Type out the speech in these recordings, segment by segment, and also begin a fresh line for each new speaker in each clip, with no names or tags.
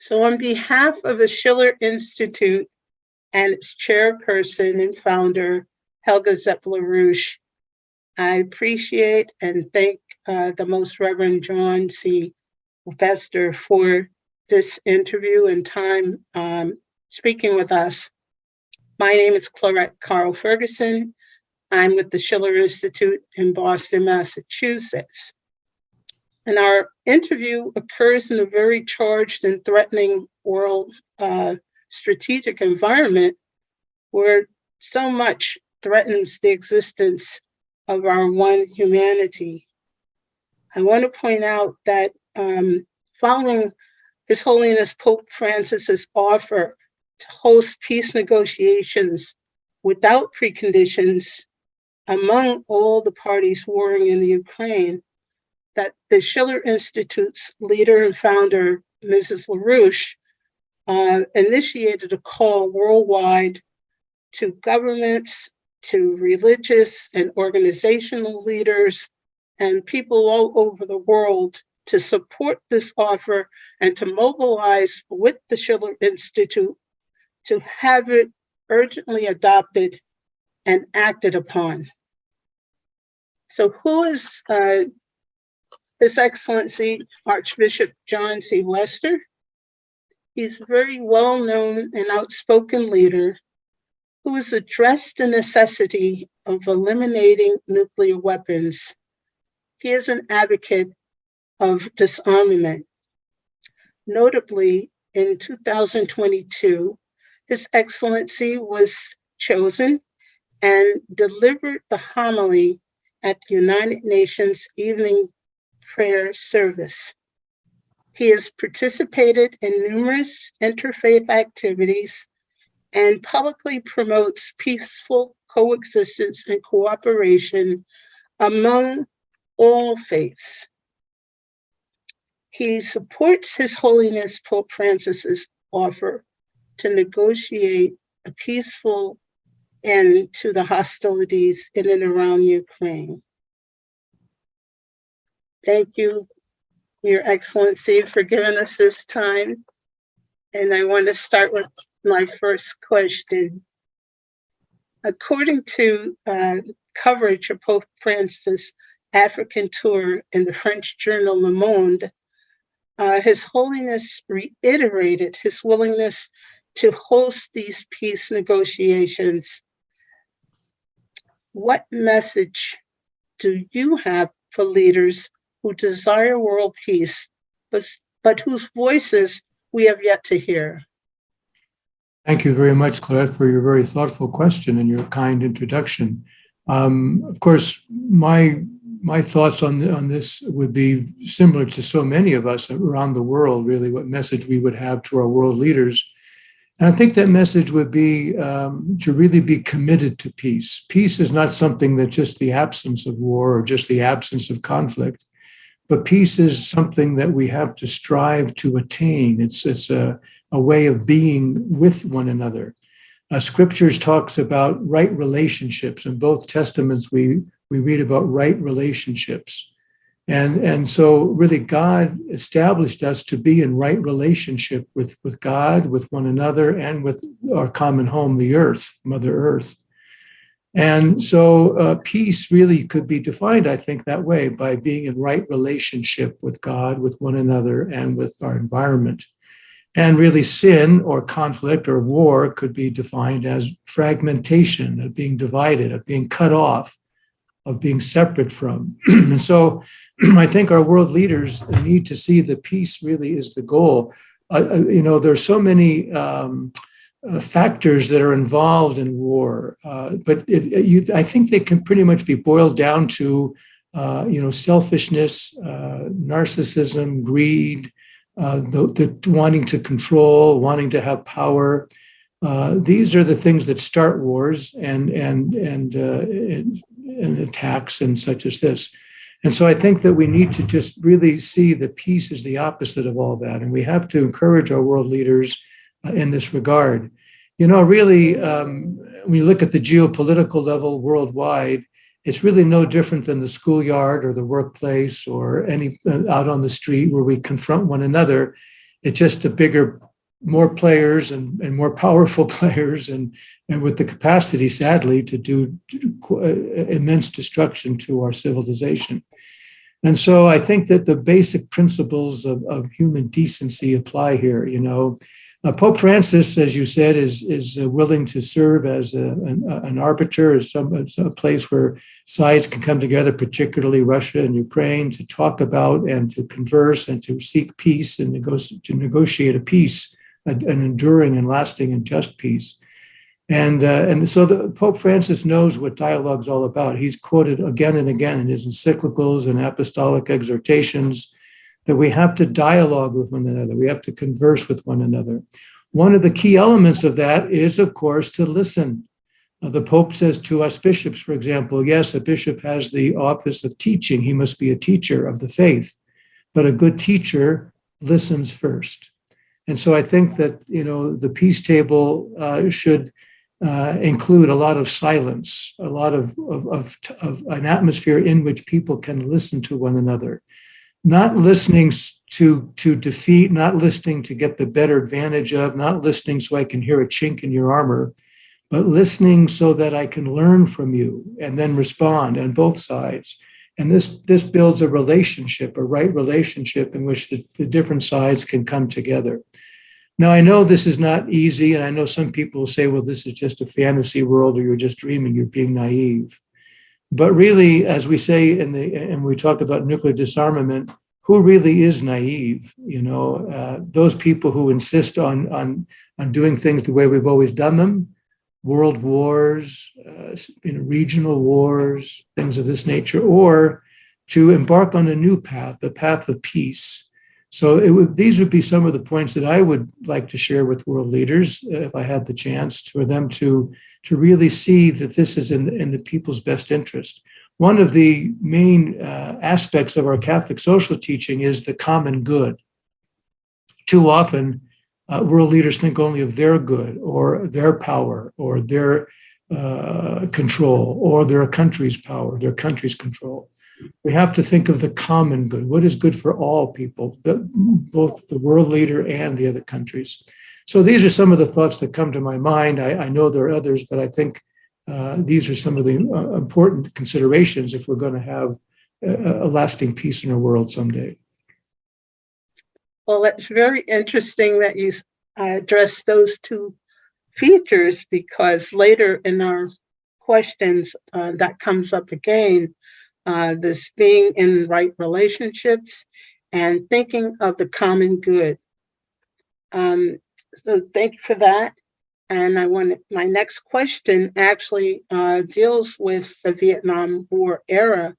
So on behalf of the Schiller Institute and its chairperson and founder, Helga Zepp-LaRouche, I appreciate and thank uh, the Most Reverend John C. Wester for this interview and time um, speaking with us. My name is Clarette Carl Ferguson. I'm with the Schiller Institute in Boston, Massachusetts. And our interview occurs in a very charged and threatening world uh, strategic environment where so much threatens the existence of our one humanity. I want to point out that um, following His Holiness Pope Francis's offer to host peace negotiations without preconditions among all the parties warring in the Ukraine, that the Schiller Institute's leader and founder, Mrs. LaRouche, uh, initiated a call worldwide to governments, to religious and organizational leaders, and people all over the world to support this offer and to mobilize with the Schiller Institute to have it urgently adopted and acted upon. So who is uh, His Excellency Archbishop John C. Wester? He's a very well-known and outspoken leader who has addressed the necessity of eliminating nuclear weapons. He is an advocate of disarmament. Notably, in 2022, His Excellency was chosen and delivered the homily at the United Nations Evening Prayer Service. He has participated in numerous interfaith activities and publicly promotes peaceful coexistence and cooperation among all faiths. He supports His Holiness Pope Francis's offer to negotiate a peaceful end to the hostilities in and around Ukraine. Thank you, Your Excellency, for giving us this time. And I want to start with my first question. According to uh, coverage of Pope Francis' African tour in the French journal Le Monde, uh, His Holiness reiterated his willingness to host these peace negotiations. What message do you have for leaders who desire world peace, but, but whose voices we have yet to hear?
Thank you very much, Clarette, for your very thoughtful question and your kind introduction. Um, of course, my my thoughts on the, on this would be similar to so many of us around the world. Really, what message we would have to our world leaders, and I think that message would be um, to really be committed to peace. Peace is not something that just the absence of war or just the absence of conflict, but peace is something that we have to strive to attain. It's it's a a way of being with one another. Uh, scriptures talks about right relationships. In both testaments, we we read about right relationships, and and so really God established us to be in right relationship with with God, with one another, and with our common home, the earth, Mother Earth. And so uh, peace really could be defined, I think, that way by being in right relationship with God, with one another, and with our environment. And really, sin or conflict or war could be defined as fragmentation, of being divided, of being cut off, of being separate from. and so I think our world leaders need to see that peace really is the goal. Uh, uh you know, there are so many um, uh, factors that are involved in war, uh, but if, you, I think they can pretty much be boiled down to, uh, you know, selfishness, uh, narcissism, greed, uh, the, the, wanting to control, wanting to have power. Uh, these are the things that start wars and and and, uh, and, and attacks and such as this. And so I think that we need to just really see that peace is the opposite of all that, and we have to encourage our world leaders uh, in this regard. You know, really, um, when you look at the geopolitical level worldwide, it's really no different than the schoolyard or the workplace or any uh, out on the street where we confront one another It's just a bigger, more players and, and more powerful players and, and with the capacity, sadly, to do, to do uh, immense destruction to our civilization. And so I think that the basic principles of, of human decency apply here. You know, uh, Pope Francis, as you said, is is uh, willing to serve as a, an, an arbiter, as some as a place where sides can come together, particularly Russia and Ukraine, to talk about and to converse and to seek peace and to negotiate a peace, an enduring and lasting and just peace. And, uh, and so the Pope Francis knows what dialogue's all about. He's quoted again and again in his encyclicals and apostolic exhortations that we have to dialogue with one another. We have to converse with one another. One of the key elements of that is, of course, to listen. Uh, the Pope says to us bishops, for example, yes, a bishop has the office of teaching. He must be a teacher of the faith, but a good teacher listens first. And so I think that, you know, the peace table uh, should uh, include a lot of silence, a lot of, of, of, of, an atmosphere in which people can listen to one another, not listening to, to defeat, not listening to get the better advantage of, not listening so I can hear a chink in your armor, but listening so that I can learn from you and then respond on both sides. And this, this builds a relationship, a right relationship in which the, the different sides can come together. Now, I know this is not easy, and I know some people say, well, this is just a fantasy world, or you're just dreaming, you're being naive. But really, as we say in the, and we talk about nuclear disarmament, who really is naive? You know, uh, those people who insist on, on, on doing things the way we've always done them, world wars, uh, you know, regional wars, things of this nature, or to embark on a new path, the path of peace so it would, these would be some of the points that I would like to share with world leaders uh, if I had the chance for them to, to really see that this is in, in the people's best interest. One of the main uh, aspects of our Catholic social teaching is the common good. Too often, uh, world leaders think only of their good or their power or their uh, control or their country's power, their country's control we have to think of the common good. What is good for all people, the, both the world leader and the other countries? So these are some of the thoughts that come to my mind. I, I know there are others, but I think uh, these are some of the uh, important considerations if we're going to have a, a lasting peace in our world someday.
Well, it's very interesting that you uh, address those two features because later in our questions uh, that comes up again uh, this being in right relationships and thinking of the common good. Um, so thank you for that. And I want my next question actually uh, deals with the Vietnam War era.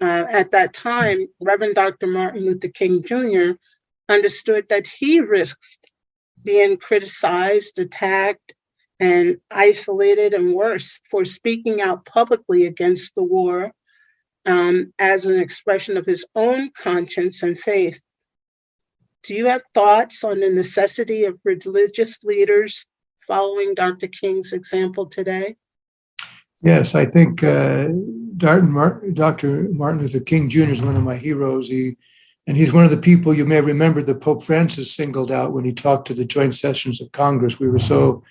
Uh, at that time, Reverend Dr. Martin Luther King Jr. understood that he risked being criticized, attacked, and isolated, and worse, for speaking out publicly against the war um, as an expression of his own conscience and faith. Do you have thoughts on the necessity of religious leaders following Dr. King's example today?
Yes, I think uh, Dr. Martin Luther King Jr. is one of my heroes. He, and he's one of the people you may remember that Pope Francis singled out when he talked to the joint sessions of Congress. We were so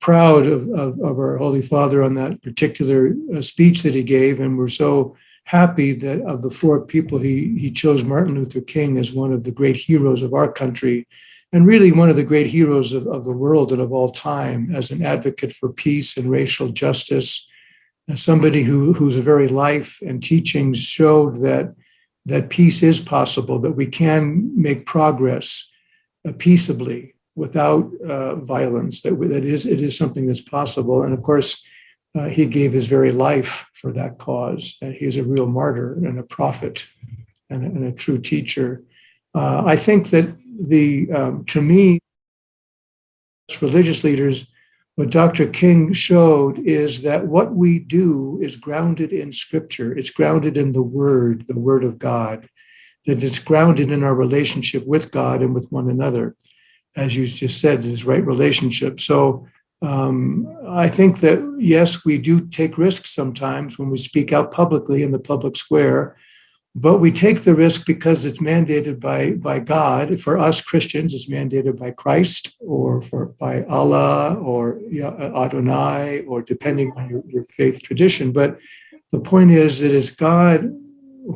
proud of, of, of our Holy Father on that particular uh, speech that he gave, and we're so happy that of the four people, he, he chose Martin Luther King as one of the great heroes of our country and really one of the great heroes of, of the world and of all time as an advocate for peace and racial justice, as somebody who, whose very life and teachings showed that, that peace is possible, that we can make progress uh, peaceably without uh, violence, that, that is, it is something that's possible. And of course, uh, he gave his very life for that cause. And he is a real martyr and a prophet and a, and a true teacher. Uh, I think that the, um, to me, religious leaders, what Dr. King showed is that what we do is grounded in scripture. It's grounded in the word, the word of God, that it's grounded in our relationship with God and with one another. As you just said, this right relationship. So um, I think that, yes, we do take risks sometimes when we speak out publicly in the public square, but we take the risk because it's mandated by, by God. For us Christians, it's mandated by Christ or for by Allah or Adonai or depending on your, your faith tradition. But the point is it's God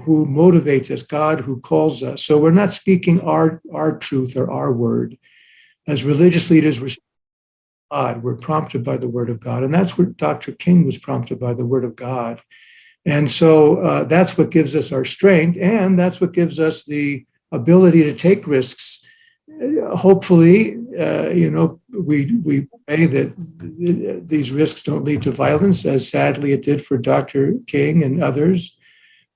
who motivates us, God who calls us. So we're not speaking our, our truth or our word. As religious leaders, we're God. We're prompted by the word of God. And that's what Dr. King was prompted by the word of God. And so uh, that's what gives us our strength, and that's what gives us the ability to take risks. Hopefully, uh, you know, we we pray that these risks don't lead to violence, as sadly it did for Dr. King and others.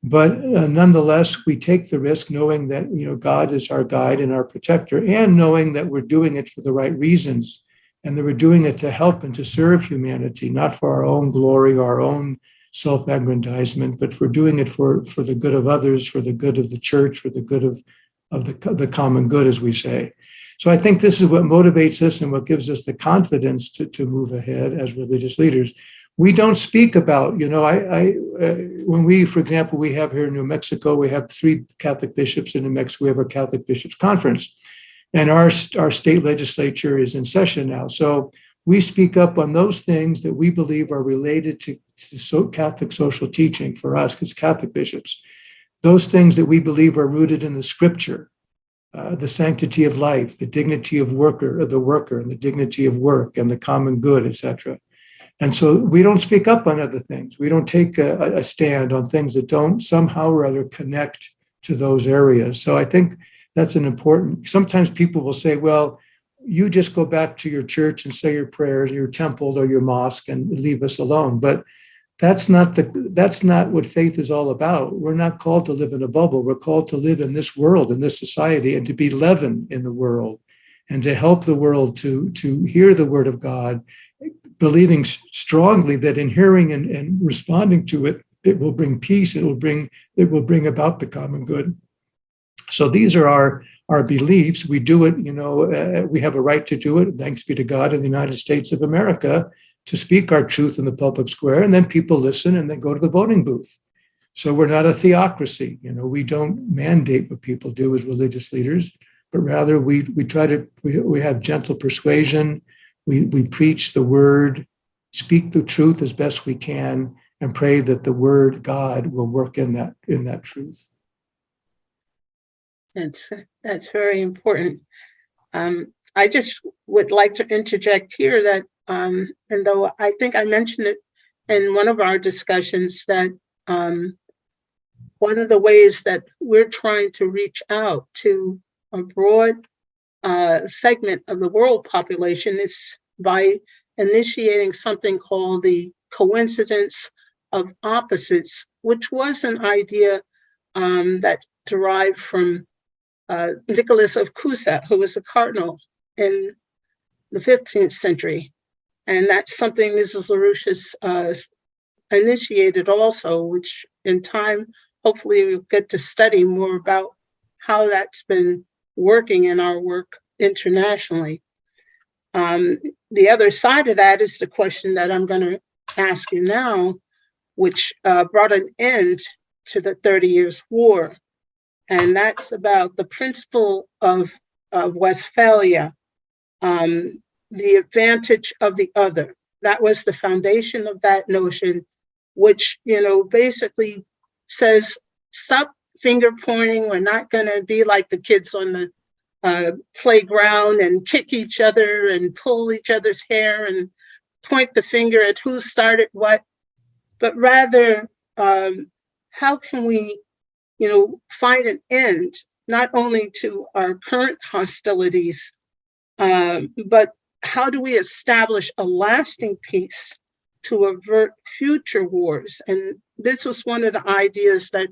But uh, nonetheless, we take the risk, knowing that you know God is our guide and our protector, and knowing that we're doing it for the right reasons, and they we're doing it to help and to serve humanity, not for our own glory, our own self-aggrandizement, but for doing it for, for the good of others, for the good of the church, for the good of, of the, the common good, as we say. So I think this is what motivates us and what gives us the confidence to, to move ahead as religious leaders. We don't speak about, you know, I, I uh, when we, for example, we have here in New Mexico, we have three Catholic bishops in New Mexico. We have our Catholic bishops conference, and our our state legislature is in session now. So we speak up on those things that we believe are related to, to so Catholic social teaching for us, as Catholic bishops. Those things that we believe are rooted in the scripture, uh, the sanctity of life, the dignity of worker, of the worker, and the dignity of work, and the common good, etc. And so we don't speak up on other things. We don't take a, a stand on things that don't somehow or other connect to those areas. So I think that's an important. Sometimes people will say, "Well." you just go back to your church and say your prayers, your temple or your mosque, and leave us alone. But that's not the that's not what faith is all about. We're not called to live in a bubble. We're called to live in this world, in this society, and to be leaven in the world, and to help the world to to hear the word of God, believing strongly that in hearing and, and responding to it, it will bring peace. It will bring it will bring about the common good. So these are our our beliefs. We do it, you know, uh, we have a right to do it. Thanks be to God in the United States of America to speak our truth in the public square. And then people listen and then go to the voting booth. So we're not a theocracy. You know, we don't mandate what people do as religious leaders, but rather we we try to we, we have gentle persuasion. We we preach the word, speak the truth as best we can, and pray that the word God will work in that in that truth.
That's that's very important. Um, I just would like to interject here that, um, and though I think I mentioned it in one of our discussions, that um, one of the ways that we're trying to reach out to a broad uh, segment of the world population is by initiating something called the coincidence of opposites, which was an idea um, that derived from uh, Nicholas of Cusa, who was a cardinal in the 15th century. And that's something Mrs. LaRouche uh, initiated also, which in time, hopefully we'll get to study more about how that's been working in our work internationally. Um, the other side of that is the question that I'm going to ask you now, which uh, brought an end to the 30 Years' War and that's about the principle of, of Westphalia, um, the advantage of the other. That was the foundation of that notion, which, you know, basically says, stop finger pointing. We're not going to be like the kids on the uh, playground and kick each other and pull each other's hair and point the finger at who started what, but rather, um, how can we you know, find an end not only to our current hostilities, um, but how do we establish a lasting peace to avert future wars? And this was one of the ideas that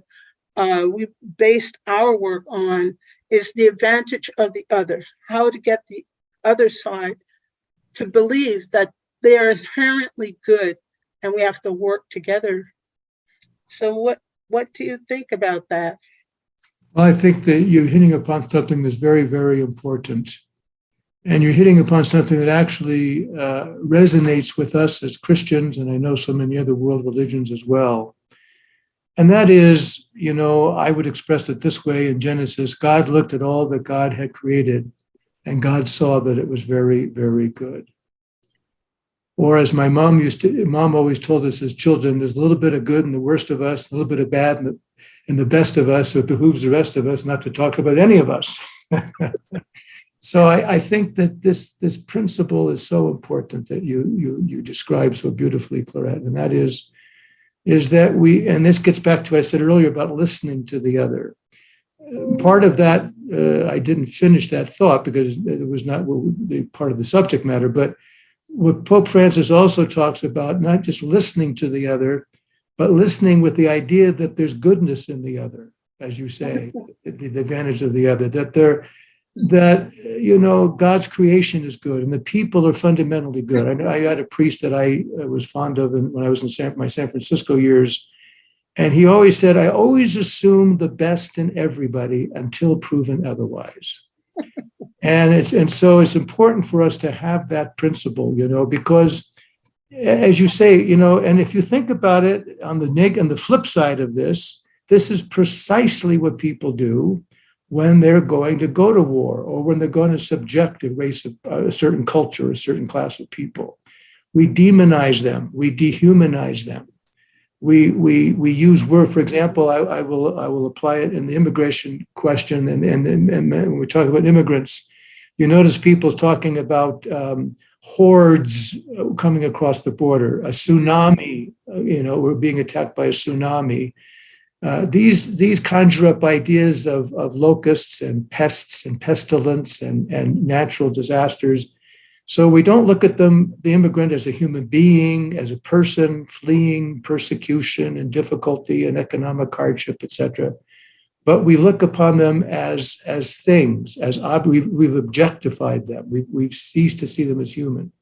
uh, we based our work on is the advantage of the other, how to get the other side to believe that they are inherently good and we have to work together. So what what do you think about that?
Well, I think that you're hitting upon something that's very, very important. And you're hitting upon something that actually uh, resonates with us as Christians, and I know so many other world religions as well. And that is, you know, I would express it this way in Genesis God looked at all that God had created, and God saw that it was very, very good. Or as my mom used to, mom always told us as children, there's a little bit of good in the worst of us, a little bit of bad in the, in the best of us. So it behooves the rest of us not to talk about any of us. so I, I, think that this this principle is so important that you you you describe so beautifully, Clarette, and that is is that we and this gets back to what I said earlier about listening to the other. Part of that uh, I didn't finish that thought because it was not the part of the subject matter, but what Pope Francis also talks about, not just listening to the other, but listening with the idea that there's goodness in the other, as you say, the, the advantage of the other, that there, that you know God's creation is good and the people are fundamentally good. I, know I had a priest that I uh, was fond of when I was in San, my San Francisco years, and he always said, "I always assume the best in everybody until proven otherwise." And it's and so it's important for us to have that principle you know because as you say you know and if you think about it on the neg on the flip side of this this is precisely what people do when they're going to go to war or when they're going to subject a race of a certain culture a certain class of people. We demonize them. We dehumanize them we we we use word for example I, I, will i will apply it in the immigration question and and, and, and when we talk about immigrants you notice people talking about um, hordes coming across the border a tsunami you know we're being attacked by a tsunami. Uh, these these conjure up ideas of, of locusts and pests and pestilence and, and natural disasters so we don't look at them, the immigrant, as a human being, as a person fleeing persecution and difficulty and economic hardship, etc. But we look upon them as as things, as ob- we've, we've objectified them. We've, we've ceased to see them as human.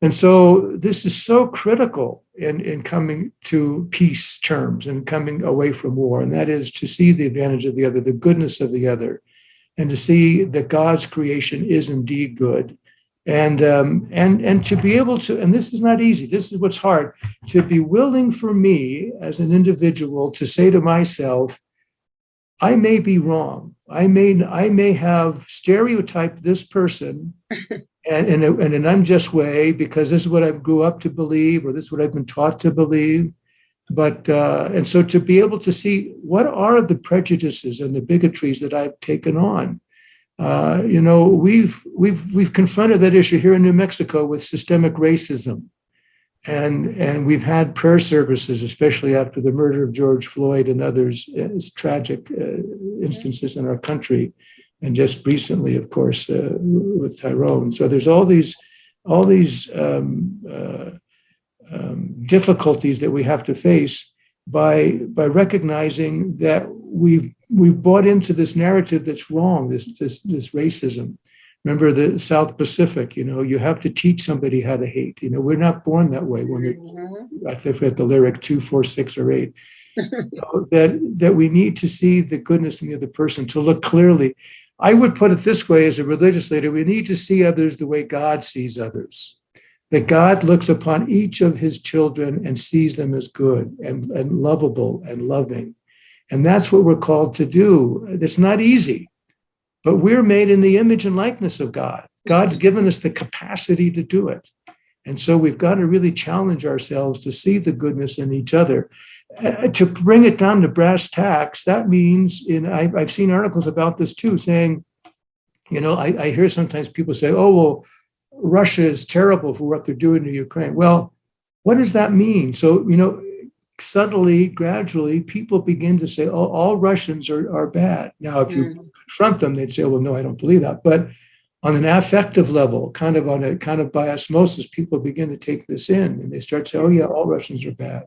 And so this is so critical in, in coming to peace terms and coming away from war. And that is to see the advantage of the other, the goodness of the other, and to see that God's creation is indeed good and um, and and to be able to and this is not easy this is what's hard to be willing for me as an individual to say to myself i may be wrong. I may i may have stereotyped this person and in, a, in an unjust way because this is what i grew up to believe or this is what i've been taught to believe. But uh, and so to be able to see what are the prejudices and the bigotries that i've taken on uh, you know, we've we've we've confronted that issue here in New Mexico with systemic racism, and and we've had prayer services, especially after the murder of George Floyd and others as tragic uh, instances in our country, and just recently, of course, uh, with Tyrone. So there's all these all these um, uh, um, difficulties that we have to face by by recognizing that we've we've bought into this narrative that's wrong, this this this racism. Remember the South Pacific, you know, you have to teach somebody how to hate. You know, we're not born that way. When mm-hmm. I forget the lyric two, four, six, or eight. you know, that that we need to see the goodness in the other person, to look clearly. I would put it this way as a religious leader, we need to see others the way God sees others that God looks upon each of his children and sees them as good and, and lovable and loving. And that's what we're called to do. It's not easy, but we're made in the image and likeness of God. God's given us the capacity to do it. And so we've got to really challenge ourselves to see the goodness in each other. Uh, to bring it down to brass tacks, that means, in I, have seen articles about this too, saying, you know, I, I hear sometimes people say, oh, well, Russia is terrible for what they're doing to Ukraine. Well, what does that mean? So, you know, subtly, gradually, people begin to say, oh, all Russians are, are bad. Now, if you mm. confront them, they'd say, well, no, I don't believe that. But on an affective level, kind of on a kind of by osmosis, people begin to take this in and they start saying, oh, yeah, all Russians are bad.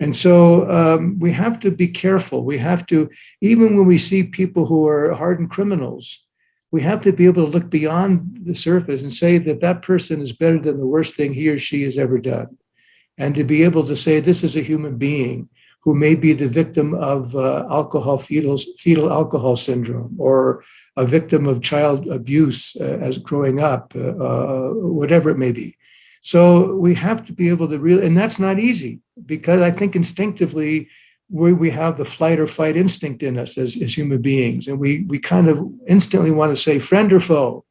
And so um, we have to be careful. We have to, even when we see people who are hardened criminals, we have to be able to look beyond the surface and say that that person is better than the worst thing he or she has ever done. And to be able to say this is a human being who may be the victim of uh, alcohol fetal, fetal alcohol syndrome or a victim of child abuse uh, as growing up, uh, uh whatever it may be. So we have to be able to really, and that's not easy because I think instinctively we, we have the flight or fight instinct in us as, as human beings. And we, we kind of instantly want to say, friend or foe?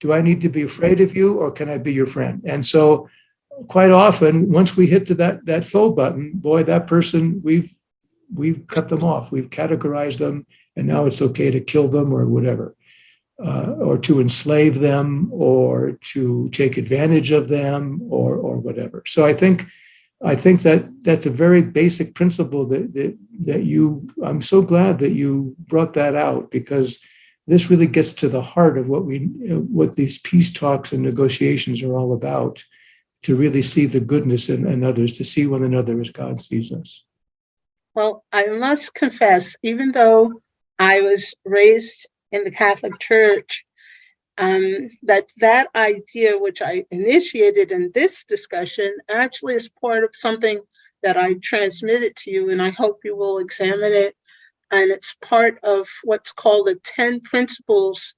Do I need to be afraid of you or can I be your friend? And so quite often, once we hit to that, that foe button, boy, that person, we've, we've cut them off. We've categorized them and now it's okay to kill them or whatever. Uh, or to enslave them or to take advantage of them or or whatever. So I think I think that that's a very basic principle that that that you I'm so glad that you brought that out because this really gets to the heart of what we what these peace talks and negotiations are all about to really see the goodness in, in others to see one another as God sees us.
Well, I must confess, even though I was raised in the Catholic Church, um, that that idea, which I initiated in this discussion, actually is part of something that I transmitted to you, and I hope you will examine it. And it's part of what's called the 10 principles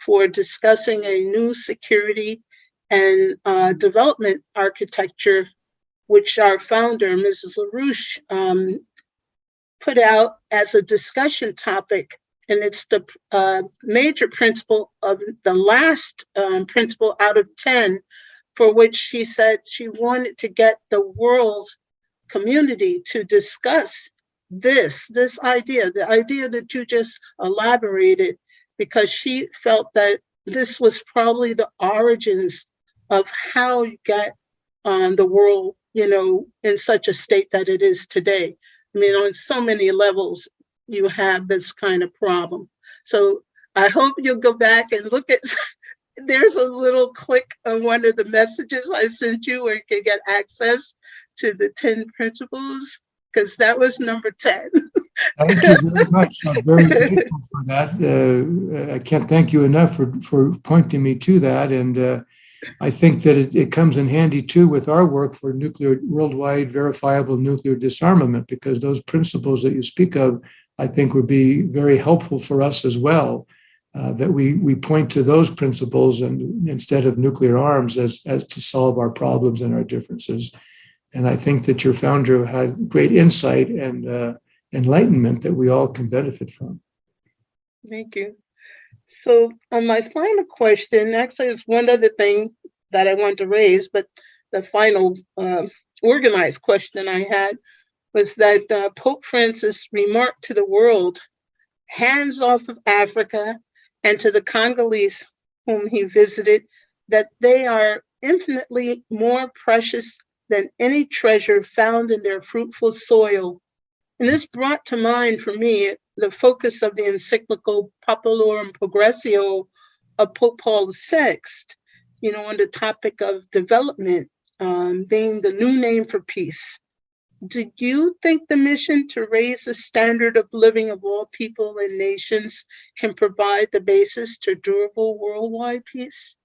for discussing a new security and uh, development architecture, which our founder, Mrs. LaRouche, um, put out as a discussion topic and it's the uh, major principle of the last um, principle out of 10 for which she said she wanted to get the world community to discuss this this idea the idea that you just elaborated because she felt that this was probably the origins of how you get um, the world you know in such a state that it is today i mean on so many levels you have this kind of problem. So I hope you'll go back and look at, there's a little click on one of the messages I sent you where you can get access to the 10 principles, because that was number 10.
thank you very much. I'm very grateful for that. Uh, I can't thank you enough for, for pointing me to that. And uh, I think that it, it, comes in handy too with our work for nuclear worldwide verifiable nuclear disarmament, because those principles that you speak of I think would be very helpful for us as well. Uh, that we we point to those principles and instead of nuclear arms as as to solve our problems and our differences. And I think that your founder had great insight and uh, enlightenment that we all can benefit from.
Thank you. So on my final question, actually, it's one other thing that I want to raise, but the final uh, organized question I had was that uh, Pope Francis remarked to the world, hands off of Africa and to the Congolese whom he visited, that they are infinitely more precious than any treasure found in their fruitful soil. And this brought to mind for me the focus of the encyclical Populorum Progressio of Pope Paul VI, you know, on the topic of development um, being the new name for peace do you think the mission to raise the standard of living of all people and nations can provide the basis to durable worldwide peace?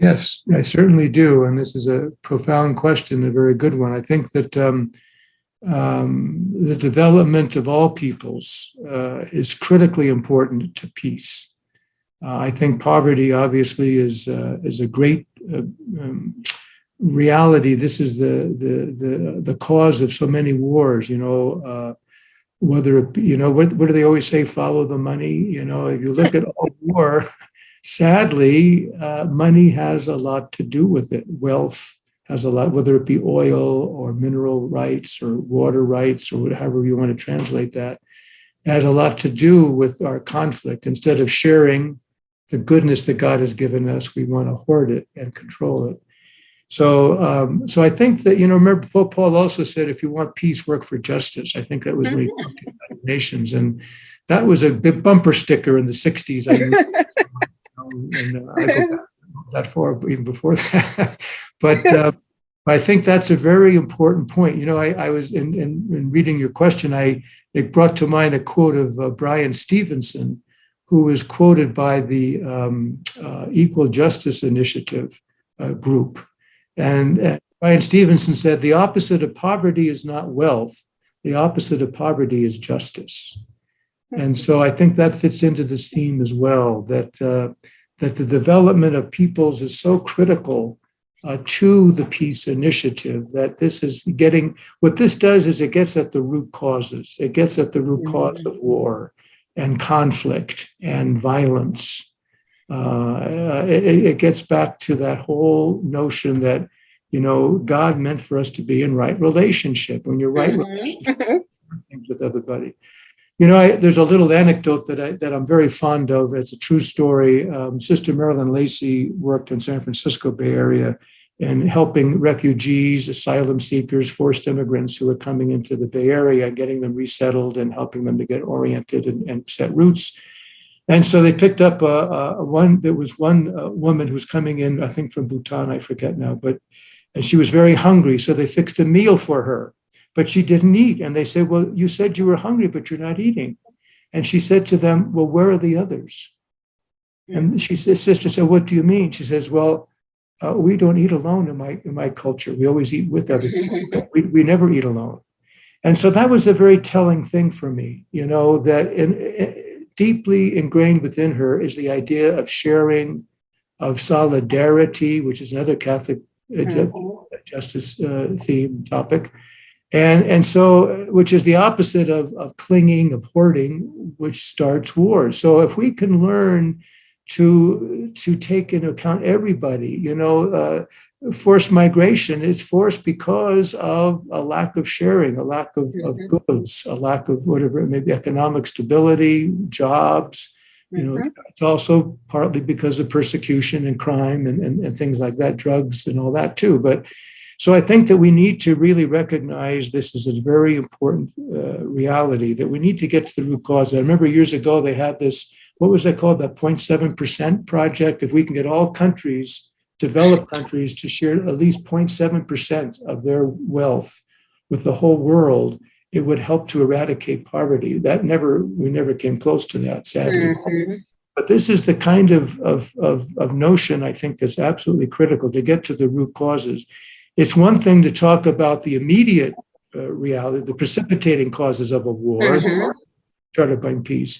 Yes, I certainly do. And this is a profound question, a very good one. I think that um, um, the development of all peoples uh, is critically important to peace. Uh, I think poverty obviously is uh, is a great uh, um, reality, this is the the the the cause of so many wars. You know, uh, whether it, you know what what do they always say? Follow the money. You know, if you look at all war, sadly, uh, money has a lot to do with it. Wealth has a lot, whether it be oil or mineral rights or water rights or whatever you want to translate that, has a lot to do with our conflict. Instead of sharing the goodness that God has given us, we want to hoard it and control it. So, um, so I think that you know, remember Pope Paul also said, if you want peace, work for justice. I think that was when he mm-hmm. talked about nations, and that was a big bumper sticker in the '60s. I and uh, I that far, even before that. but uh, I think that's a very important point. You know, I, I was in, in, in, reading your question, I it brought to mind a quote of uh, Bryan Stevenson, who was quoted by the um, uh, Equal Justice Initiative uh, group and uh, Bryan Stevenson said, the opposite of poverty is not wealth. The opposite of poverty is justice. And so I think that fits into this theme as well, that, uh, that the development of peoples is so critical uh, to the peace initiative. That this is getting what this does is it gets at the root causes. It gets at the root cause of war and conflict and violence. Uh, it, it gets back to that whole notion that you know God meant for us to be in right relationship. When you're right
Mhm.
relationship with everybody. You know, I, there's a little anecdote that I that I'm very fond of. It's a true story. Um, Sister Marilyn Lacey worked in San Francisco Bay Area and helping refugees, asylum seekers, forced immigrants who were coming into the Bay Area, and getting them resettled and helping them to get oriented and, and set roots. And so they picked up a one. There was one uh, woman who was coming in, I think from Bhutan, I forget now, but and she was very hungry. So they fixed a meal for her but she didn't eat. And they said, Well, you said you were hungry, but you're not eating. And she said to them, Well, where are the others? And she says, Sister said, What do you mean? She says, Well, uh, we don't eat alone in my in my culture. We always eat with other people. We, we never eat alone. And so that was a very telling thing for me, you know, that in, in, deeply ingrained within her is the idea of sharing, of solidarity, which is another Catholic uh,
Mhm.
justice uh, theme topic and and so which is the opposite of, of clinging of hoarding which starts wars so if we can learn to to take into account everybody you know uh, forced migration is forced because of a lack of sharing a lack of, of goods a lack of whatever maybe economic stability jobs you know
Mhm.
it's also partly because of persecution and crime and, and, and things like that drugs and all that too. But so I think that we need to really recognize this is a very important uh, reality that we need to get to the root cause. I remember years ago they had this, what was that called? That 0.7% project. If we can get all countries, developed countries, to share at least 0.7% of their wealth with the whole world, it would help to eradicate poverty. That never, we never came close to that, sadly.
Mhm.
But this is the kind of, of, of, of notion I think that's absolutely critical to get to the root causes. It's one thing to talk about the immediate uh, reality, the precipitating causes of a war,
Mhm.
try to bring peace.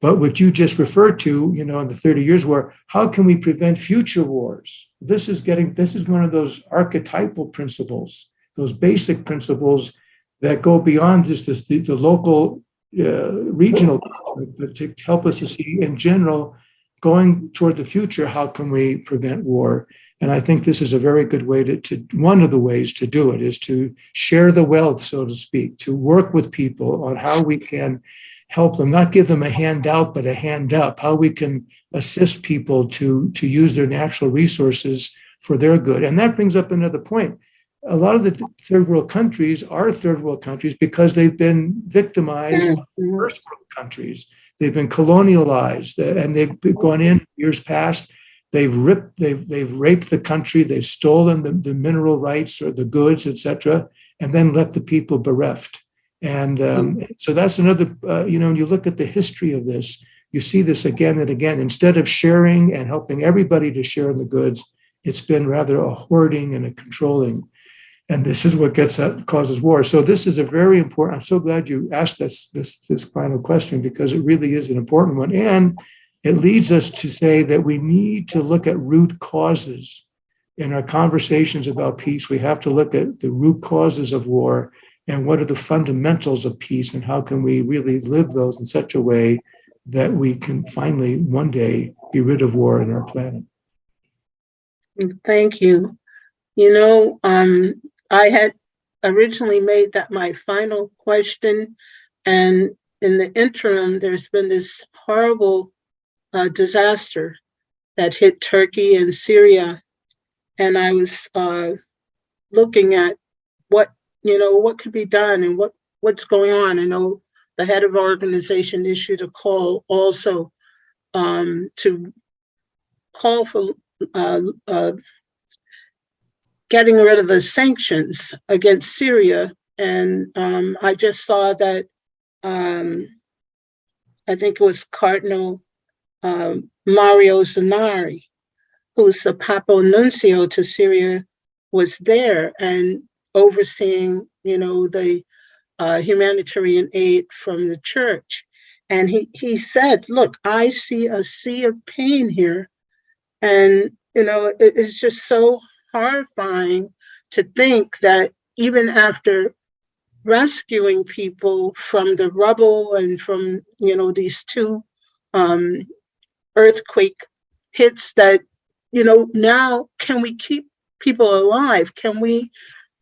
But what you just referred to, you know, in the 30 years war, how can we prevent future wars? This is getting, this is one of those archetypal principles, those basic principles that go beyond just this, the, the local, uh, regional, but to help us to see in general, going toward the future, how can we prevent war? And I think this is a very good way to, to one of the ways to do it is to share the wealth, so to speak, to work with people on how we can help them, not give them a handout, but a hand up, how we can assist people to, to use their natural resources for their good. And that brings up another point. A lot of the third world countries are third world countries because they've been victimized by
Mhm.
first world countries. They've been colonialized uh, and they've gone in years past. They've ripped, they've they've raped the country, they've stolen the, the mineral rights or the goods, etc., and then left the people bereft. And um, so that's another, uh, you know, when you look at the history of this, you see this again and again. Instead of sharing and helping everybody to share in the goods, it's been rather a hoarding and a controlling. And this is what gets at, causes war. So this is a very important. I'm so glad you asked this this this final question because it really is an important one, and it leads us to say that we need to look at root causes in our conversations about peace. We have to look at the root causes of war and what are the fundamentals of peace, and how can we really live those in such a way that we can finally one day be rid of war in our planet.
Thank you. You know, um, I had originally made that my final question. And in the interim, there's been this horrible uh, disaster that hit Turkey and Syria. And I was uh, looking at what, you know, what could be done and what, what's going on. I know the head of our organization issued a call also um, to call for uh, uh, getting rid of the sanctions against Syria. And um, I just saw that um, I think it was Cardinal um, Mario Zenari, who's the Papal Nuncio to Syria, was there and overseeing, you know, the uh, humanitarian aid from the church. And he, he said, look, I see a sea of pain here. And, you know, it is just so horrifying to think that even after rescuing people from the rubble and from, you know, these two um, earthquake hits that, you know, now can we keep people alive? Can we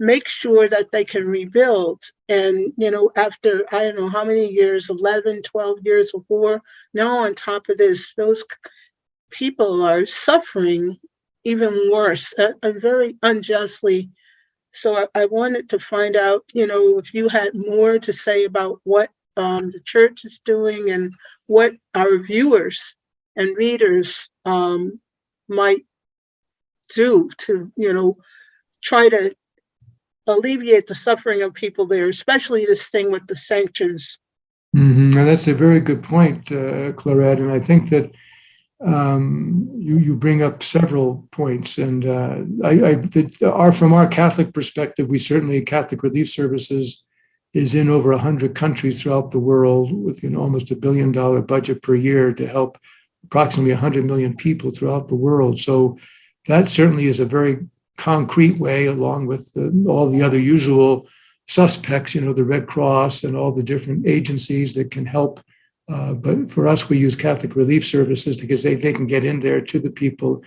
make sure that they can rebuild? And, you know, after, I don't know how many years, 11, 12 years of war, now on top of this, those people are suffering even worse uh, and very unjustly. So I, I wanted to find out, you know, if you had more to say about what um, the church is doing and what our viewers and readers um, might do to, you know, try to alleviate the suffering of people there, especially this thing with the sanctions.
Mhm. And that's a very good point, uh, Clarette. And I think that um, you you bring up several points. And uh, I, I that our from our Catholic perspective, we certainly Catholic Relief Services is in over hundred countries throughout the world with you know, almost a billion dollar budget per year to help approximately 100 million people throughout the world. So that certainly is a very concrete way, along with the, all the other usual suspects, you know, the Red Cross and all the different agencies that can help. Uh, but for us, we use Catholic Relief Services because they, they can get in there to the people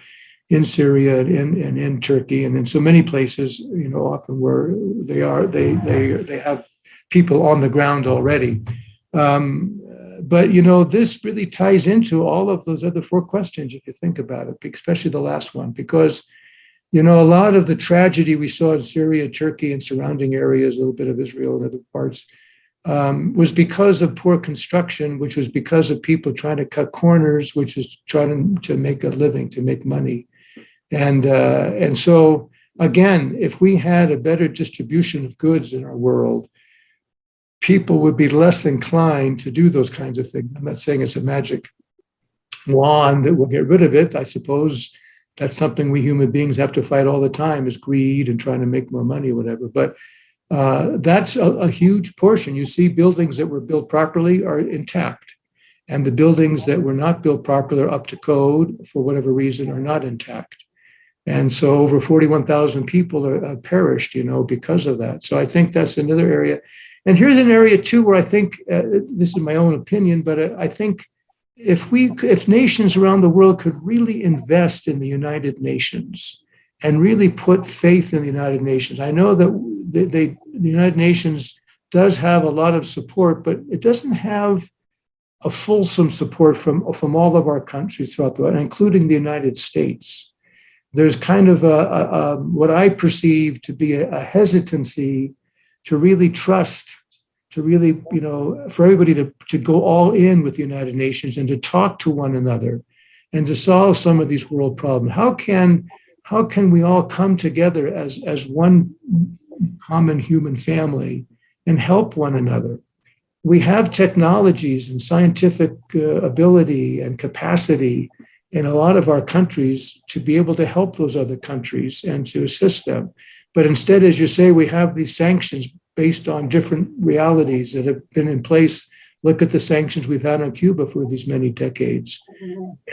in Syria and in, and in Turkey and in so many places, you know, often where they are, they they they have people on the ground already. Um, but you know, this really ties into all of those other four questions if you think about it, especially the last one, because you know, a lot of the tragedy we saw in Syria, Turkey, and surrounding areas, a little bit of Israel and other parts, um, was because of poor construction, which was because of people trying to cut corners, which is trying to make a living, to make money. And, uh, and so, again, if we had a better distribution of goods in our world, people would be less inclined to do those kinds of things. I'm not saying it's a magic wand that will get rid of it. I suppose that's something we human beings have to fight all the time is greed and trying to make more money or whatever. But uh, that's a, a, huge portion. You see buildings that were built properly are intact. And the buildings that were not built properly or up to code for whatever reason are not intact. And so over 41000 people are, are perished you know because of that. So i think that's another area and here's an area too where i think uh, this is my own opinion but uh, i think if we if nations around the world could really invest in the united nations and really put faith in the united nations i know that they, they, the united nations does have a lot of support but it doesn't have a fulsome support from from all of our countries throughout the world including the united states. There's kind of a, a, a what i perceive to be a, a hesitancy to really trust to really, you know, for everybody to, to go all in with the United Nations and to talk to one another and to solve some of these world problems. How can how can we all come together as as one common human family and help one another? We have technologies and scientific uh, ability and capacity in a lot of our countries to be able to help those other countries and to assist them. But instead, as you say, we have these sanctions based on different realities that have been in place. Look at the sanctions we've had on Cuba for these many decades.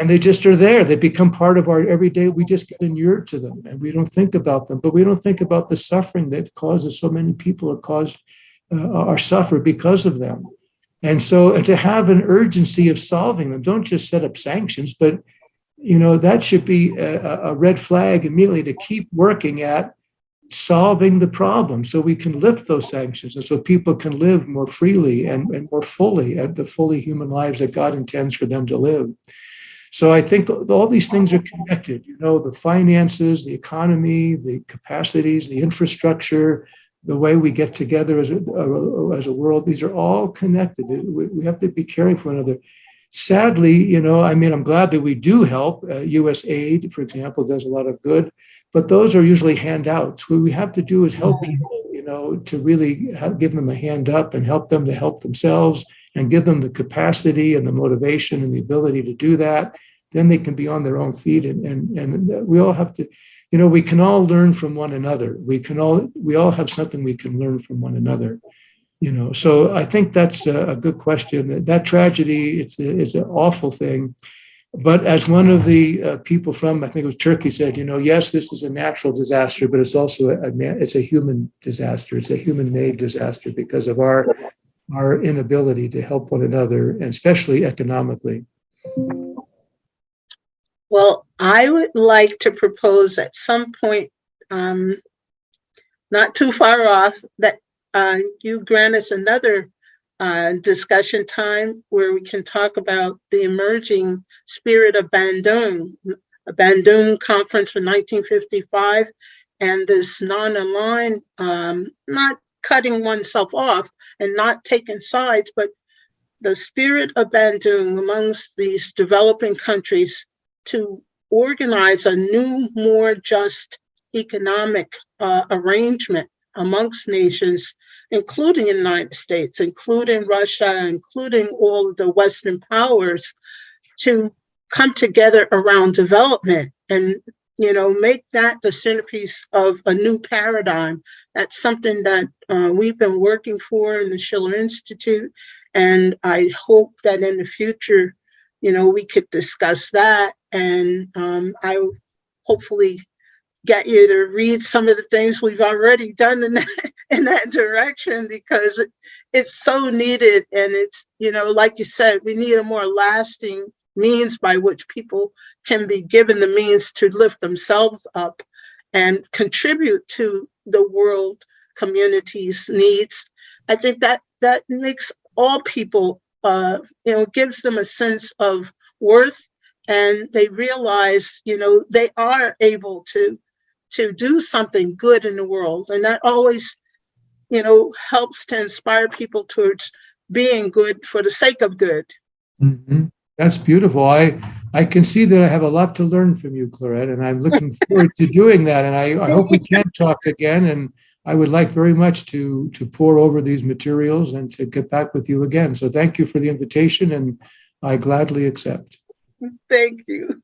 And they just are there. They become part of our everyday. We just get inured to them and we don't think about them, but we don't think about the suffering that causes so many people are caused uh, are suffer because of them. And so and to have an urgency of solving them, don't just set up sanctions, but you know that should be a, a red flag immediately to keep working at solving the problem so we can lift those sanctions and so people can live more freely and, and more fully and the fully human lives that God intends for them to live. So I think all these things are connected, you know, the finances, the economy, the capacities, the infrastructure, the way we get together as a, as a world, these are all connected. We have to be caring for one another. Sadly, you know, I mean, I'm glad that we do help. Uh, US aid, for example, does a lot of good but those are usually handouts. What we have to do is help people, you know, to really have, give them a hand up and help them to help themselves and give them the capacity and the motivation and the ability to do that. Then they can be on their own feet, and and and we all have to, you know, we can all learn from one another. We can all we all have something we can learn from one another. You know, so I think that's a, a good question. That, that tragedy, it's a, it's an awful thing but as one of the uh, people from, I think it was Turkey said, you know, yes, this is a natural disaster, but it's also a, it's a human disaster. It's a human-made disaster because of our, our inability to help one another, and especially economically.
Well, I would like to propose at some point, um, not too far off, that, uh, you grant us another, uh, discussion time where we can talk about the emerging spirit of Bandung, a Bandung conference from nineteen fifty-five, and this non-aligned, um, not cutting oneself off and not taking sides, but the spirit of Bandung amongst these developing countries to organize a new, more just economic uh, arrangement amongst nations, including the United States, including Russia, including all the Western powers, to come together around development and you know make that the centerpiece of a new paradigm. That's something that uh, we've been working for in the Schiller Institute, and I hope that in the future you know, we could discuss that. And um, I hopefully get you to read some of the things we've already done in that, in that direction because it's so needed. And it's, you know, like you said, we need a more lasting means by which people can be given the means to lift themselves up and contribute to the world community's needs. I think that that makes all people uh, you know, gives them a sense of worth and they realize, you know, they are able to to do something good in the world. And that always, you know, helps to inspire people towards being good for the sake of good.
Mhm. That's beautiful. I, I can see that I have a lot to learn from you, Clarette, and I'm looking forward to doing that. And I, I hope we can talk again. And I would like very much to, to pore over these materials and to get back with you again. So thank you for the invitation and I gladly accept.
Thank you.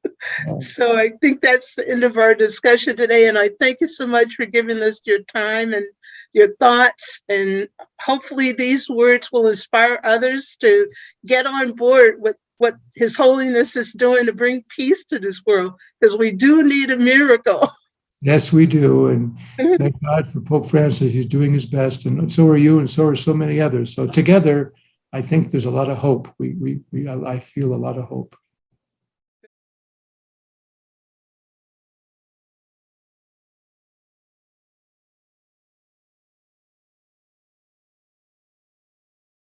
So I think that's the end of our discussion today. And I thank you so much for giving us your time and your thoughts. And hopefully these words will inspire others to get on board with what His Holiness is doing to bring peace to this world, because we do need a miracle.
Yes, we do. And mm-hmm. thank God for Pope Francis. He's doing his best. And so are you, and so are so many others. So together, I think there's a lot of hope. We, we, we I I feel a lot of hope.